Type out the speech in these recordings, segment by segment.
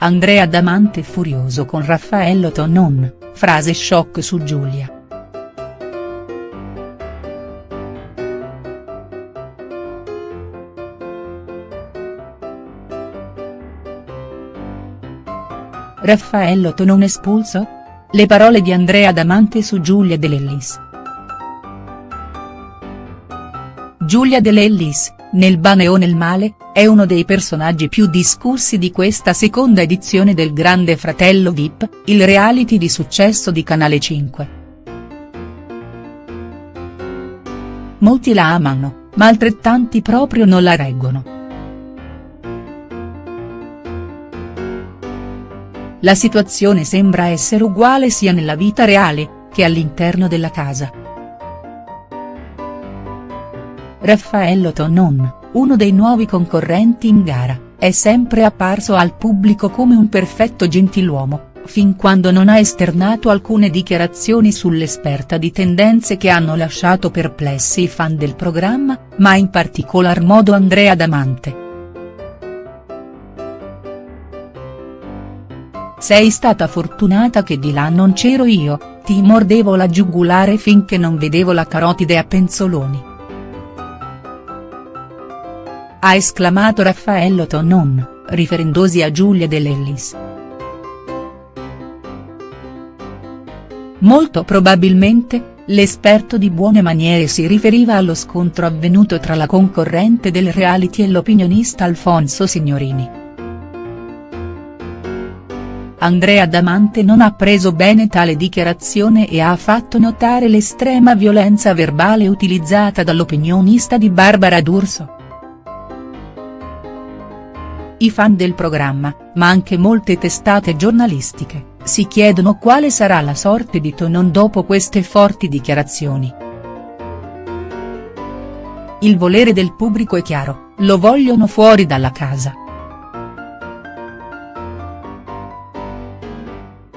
Andrea Damante furioso con Raffaello Tonon, frase shock su Giulia. Raffaello Tonon espulso? Le parole di Andrea Damante su Giulia De Lellis. Giulia De Lellis, nel bene o nel male, è uno dei personaggi più discussi di questa seconda edizione del Grande Fratello Vip, il reality di successo di Canale 5. Molti la amano, ma altrettanti proprio non la reggono. La situazione sembra essere uguale sia nella vita reale, che all'interno della casa. Raffaello Tonon, uno dei nuovi concorrenti in gara, è sempre apparso al pubblico come un perfetto gentiluomo, fin quando non ha esternato alcune dichiarazioni sull'esperta di tendenze che hanno lasciato perplessi i fan del programma, ma in particolar modo Andrea Damante. Sei stata fortunata che di là non c'ero io, ti mordevo la giugulare finché non vedevo la carotide a penzoloni. Ha esclamato Raffaello Tonon, riferendosi a Giulia De Lellis. Molto probabilmente, l'esperto di buone maniere si riferiva allo scontro avvenuto tra la concorrente del reality e l'opinionista Alfonso Signorini. Andrea Damante non ha preso bene tale dichiarazione e ha fatto notare l'estrema violenza verbale utilizzata dall'opinionista di Barbara D'Urso. I fan del programma, ma anche molte testate giornalistiche, si chiedono quale sarà la sorte di Tonon dopo queste forti dichiarazioni. Il volere del pubblico è chiaro, lo vogliono fuori dalla casa.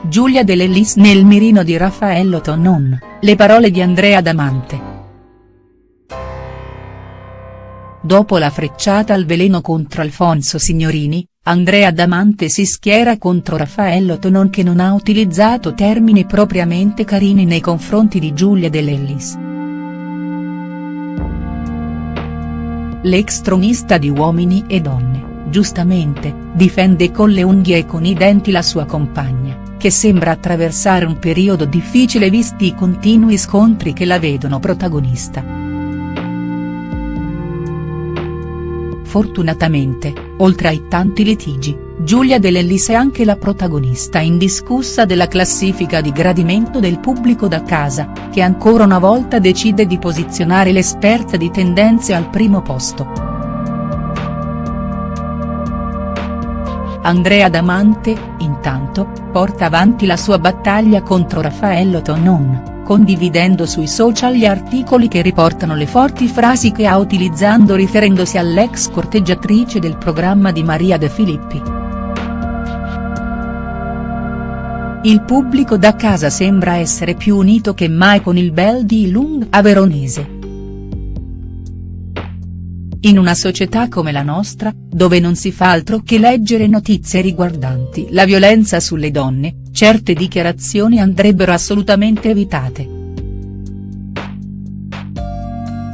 Giulia De Lellis nel mirino di Raffaello Tonon, le parole di Andrea Damante. Dopo la frecciata al veleno contro Alfonso Signorini, Andrea Damante si schiera contro Raffaello Tonon che non ha utilizzato termini propriamente carini nei confronti di Giulia De Lellis. L'ex tronista di Uomini e Donne, giustamente, difende con le unghie e con i denti la sua compagna, che sembra attraversare un periodo difficile visti i continui scontri che la vedono protagonista. Fortunatamente, oltre ai tanti litigi, Giulia De è anche la protagonista indiscussa della classifica di gradimento del pubblico da casa, che ancora una volta decide di posizionare l'esperta di tendenze al primo posto. Andrea Damante, intanto, porta avanti la sua battaglia contro Raffaello Tonon condividendo sui social gli articoli che riportano le forti frasi che ha utilizzando riferendosi all'ex corteggiatrice del programma di Maria De Filippi. Il pubblico da casa sembra essere più unito che mai con il bel di Lung a Veronese. In una società come la nostra, dove non si fa altro che leggere notizie riguardanti la violenza sulle donne, certe dichiarazioni andrebbero assolutamente evitate.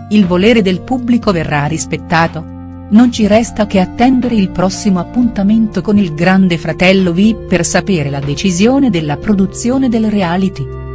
Il volere del pubblico verrà rispettato? Non ci resta che attendere il prossimo appuntamento con il grande fratello VIP per sapere la decisione della produzione del reality.